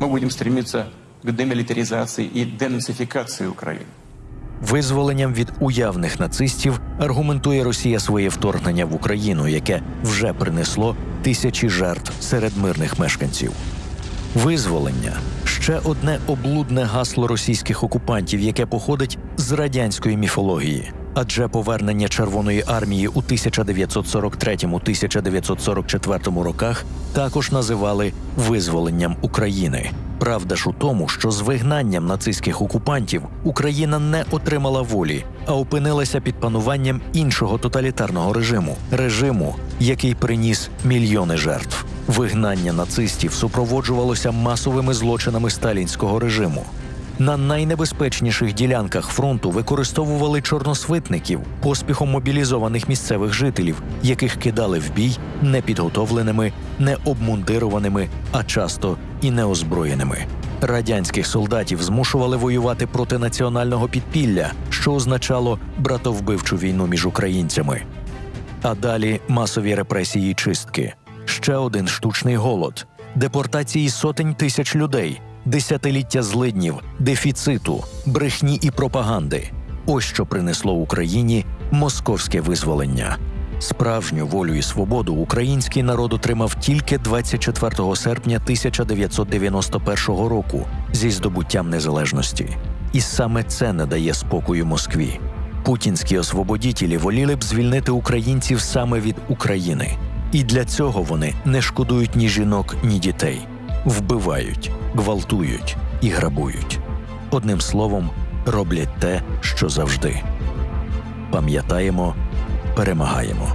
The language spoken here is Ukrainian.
мы будем стремиться к демилитаризации и денацификации Украины. Визволенням від уявних нацистів аргументує Росія своє вторгнення в Україну, яке вже принесло тисячі жертв серед мирних мешканців. Визволення ще одне облудне гасло російських окупантів, яке походить з радянської міфології. Адже повернення Червоної армії у 1943-1944 роках також називали визволенням України. Правда ж у тому, що з вигнанням нацистських окупантів Україна не отримала волі, а опинилася під пануванням іншого тоталітарного режиму режиму, який приніс мільйони жертв. Вигнання нацистів супроводжувалося масовими злочинами сталінського режиму. На найнебезпечніших ділянках фронту використовували чорносвитників, поспіхом мобілізованих місцевих жителів, яких кидали в бій непідготовленими, необмундированими, а часто і неозброєними. Радянських солдатів змушували воювати проти національного підпілля, що означало братовбивчу війну між українцями. А далі масові репресії й чистки, ще один штучний голод, депортації сотень тисяч людей, десятиліття злиднів, дефіциту, брехні і пропаганди. Ось що принесло Україні московське визволення. Справжню волю і свободу український народ отримав тільки 24 серпня 1991 року зі здобуттям незалежності. І саме це не дає спокою Москві. Путінські освободітелі воліли б звільнити українців саме від України. І для цього вони не шкодують ні жінок, ні дітей, вбивають, гвалтують і грабують. Одним словом, роблять те, що завжди. Пам'ятаємо, перемагаємо.